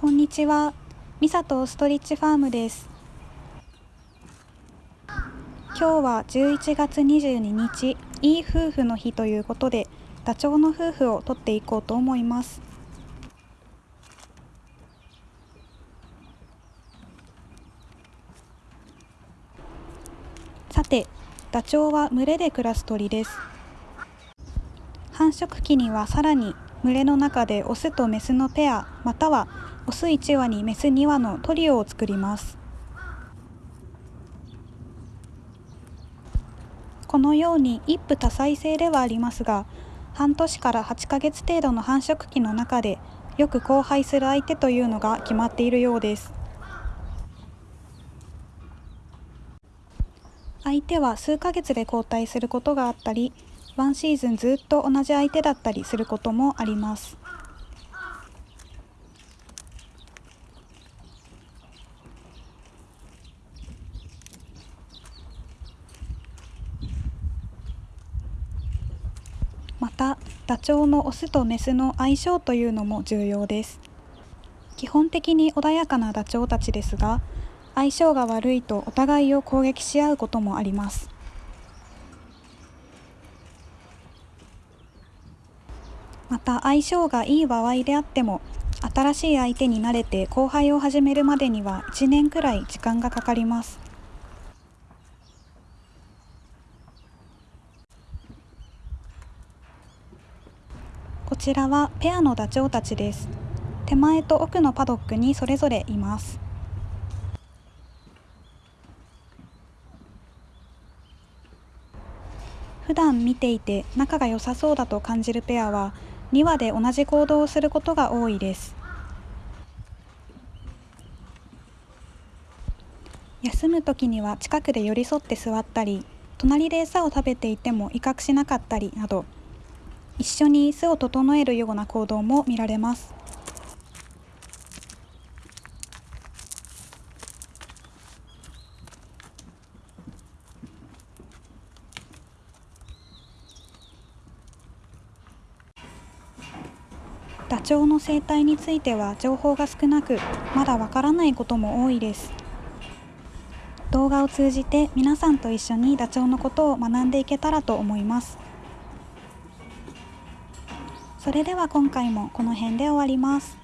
こんにちは。ミサトストリッチファームです。今日は11月22日、いい夫婦の日ということで、ダチョウの夫婦を撮っていこうと思います。さて、ダチョウは群れで暮らす鳥です。繁殖期にはさらに群れの中でオスとメスのペアまたはオス1羽にメス2羽のトリオを作ります。このように一夫多妻制ではありますが半年から8ヶ月程度の繁殖期の中でよく交配する相手というのが決まっているようです。相手は数ヶ月で交代することがあったりワンシーズンずっと同じ相手だったりすることもあります。またダチョウのオスとメスの相性というのも重要です。基本的に穏やかなダチョウたちですが相性が悪いとお互いを攻撃し合うこともあります。また相性がいい場合であっても新しい相手に慣れて交配を始めるまでには1年くらい時間がかかります。こちらはペアのダチョウたちです。手前と奥のパドックにそれぞれいます。普段見ていて仲が良さそうだと感じるペアは2羽で同じ行動をすることが多いです休む時には近くで寄り添って座ったり隣で餌を食べていても威嚇しなかったりなど一緒に巣を整えるような行動も見られます。ダチョウの生態については情報が少なくまだわからないことも多いです動画を通じて皆さんと一緒にダチョウのことを学んでいけたらと思いますそれでは今回もこの辺で終わります。